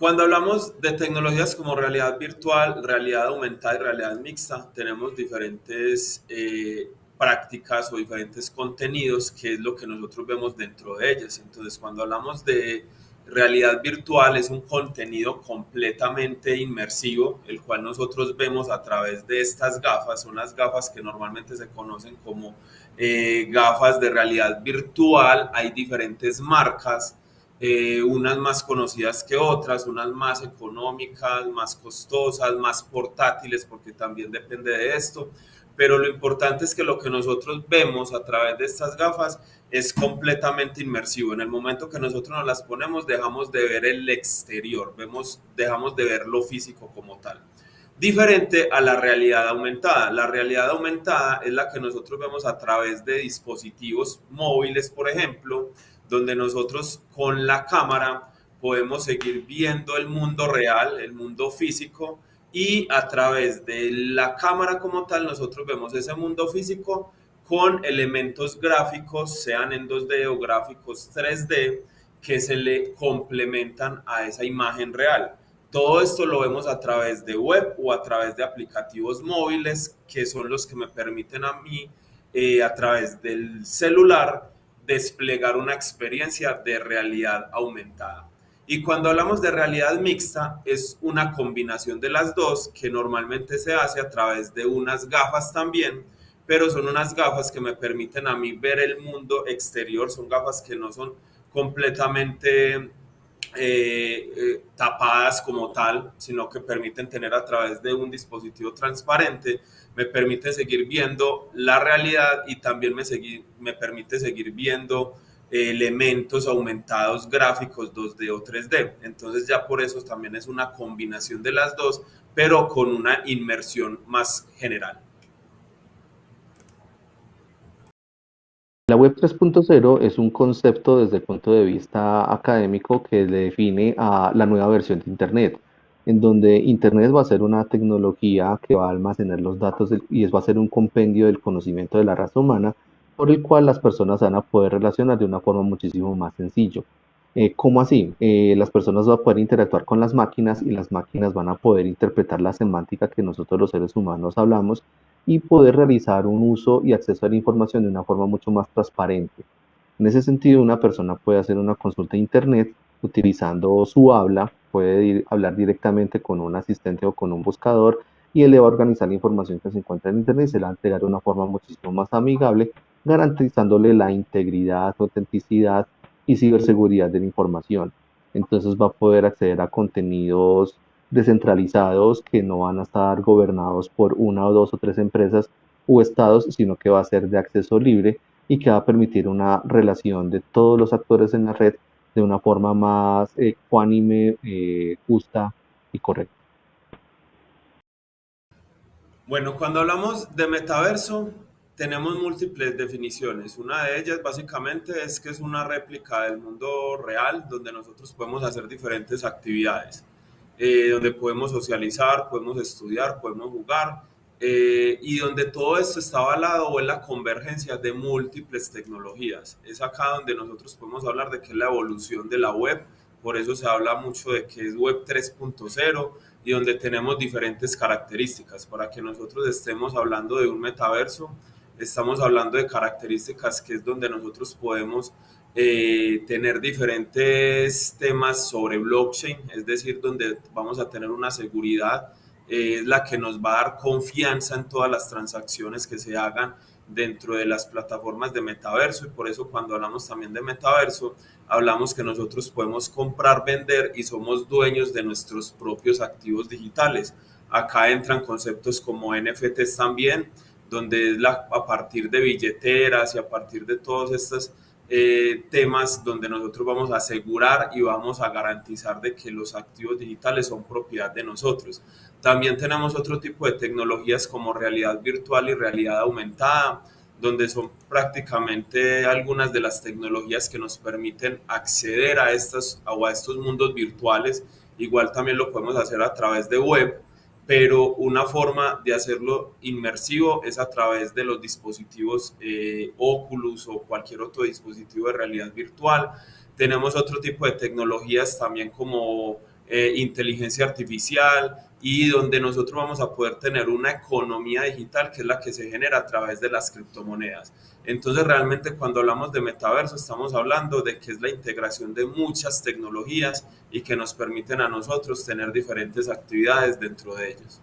Cuando hablamos de tecnologías como realidad virtual, realidad aumentada y realidad mixta, tenemos diferentes eh, prácticas o diferentes contenidos, que es lo que nosotros vemos dentro de ellas. Entonces, cuando hablamos de realidad virtual, es un contenido completamente inmersivo, el cual nosotros vemos a través de estas gafas. Son las gafas que normalmente se conocen como eh, gafas de realidad virtual. Hay diferentes marcas eh, unas más conocidas que otras, unas más económicas, más costosas, más portátiles, porque también depende de esto. Pero lo importante es que lo que nosotros vemos a través de estas gafas es completamente inmersivo. En el momento que nosotros nos las ponemos, dejamos de ver el exterior, vemos, dejamos de ver lo físico como tal. Diferente a la realidad aumentada. La realidad aumentada es la que nosotros vemos a través de dispositivos móviles, por ejemplo, donde nosotros con la cámara podemos seguir viendo el mundo real, el mundo físico, y a través de la cámara como tal nosotros vemos ese mundo físico con elementos gráficos, sean en 2D o gráficos 3D, que se le complementan a esa imagen real. Todo esto lo vemos a través de web o a través de aplicativos móviles, que son los que me permiten a mí, eh, a través del celular, desplegar una experiencia de realidad aumentada. Y cuando hablamos de realidad mixta, es una combinación de las dos que normalmente se hace a través de unas gafas también, pero son unas gafas que me permiten a mí ver el mundo exterior, son gafas que no son completamente eh, eh, tapadas como tal, sino que permiten tener a través de un dispositivo transparente, me permite seguir viendo la realidad y también me, seguir, me permite seguir viendo elementos aumentados gráficos 2D o 3D. Entonces ya por eso también es una combinación de las dos, pero con una inmersión más general. La web 3.0 es un concepto desde el punto de vista académico que define a la nueva versión de Internet, en donde Internet va a ser una tecnología que va a almacenar los datos y va a ser un compendio del conocimiento de la raza humana por el cual las personas van a poder relacionar de una forma muchísimo más sencilla. Eh, ¿Cómo así? Eh, las personas van a poder interactuar con las máquinas y las máquinas van a poder interpretar la semántica que nosotros los seres humanos hablamos y poder realizar un uso y acceso a la información de una forma mucho más transparente. En ese sentido, una persona puede hacer una consulta a Internet utilizando su habla, puede hablar directamente con un asistente o con un buscador y él le va a organizar la información que se encuentra en Internet y se la va a entregar de una forma muchísimo más amigable, garantizándole la integridad, autenticidad y ciberseguridad de la información. Entonces va a poder acceder a contenidos descentralizados que no van a estar gobernados por una o dos o tres empresas o estados, sino que va a ser de acceso libre y que va a permitir una relación de todos los actores en la red de una forma más ecuánime, eh, justa y correcta. Bueno, cuando hablamos de metaverso, tenemos múltiples definiciones. Una de ellas básicamente es que es una réplica del mundo real donde nosotros podemos hacer diferentes actividades. Eh, donde podemos socializar, podemos estudiar, podemos jugar, eh, y donde todo esto está avalado en la convergencia de múltiples tecnologías. Es acá donde nosotros podemos hablar de que es la evolución de la web, por eso se habla mucho de que es web 3.0 y donde tenemos diferentes características. Para que nosotros estemos hablando de un metaverso, estamos hablando de características que es donde nosotros podemos eh, tener diferentes temas sobre blockchain, es decir, donde vamos a tener una seguridad, eh, es la que nos va a dar confianza en todas las transacciones que se hagan dentro de las plataformas de metaverso y por eso cuando hablamos también de metaverso, hablamos que nosotros podemos comprar, vender y somos dueños de nuestros propios activos digitales. Acá entran conceptos como NFTs también, donde es la, a partir de billeteras y a partir de todas estas eh, temas donde nosotros vamos a asegurar y vamos a garantizar de que los activos digitales son propiedad de nosotros. También tenemos otro tipo de tecnologías como realidad virtual y realidad aumentada, donde son prácticamente algunas de las tecnologías que nos permiten acceder a, estas, a estos mundos virtuales. Igual también lo podemos hacer a través de web pero una forma de hacerlo inmersivo es a través de los dispositivos eh, Oculus o cualquier otro dispositivo de realidad virtual. Tenemos otro tipo de tecnologías también como eh, inteligencia artificial y donde nosotros vamos a poder tener una economía digital que es la que se genera a través de las criptomonedas. Entonces realmente cuando hablamos de metaverso estamos hablando de que es la integración de muchas tecnologías y que nos permiten a nosotros tener diferentes actividades dentro de ellos.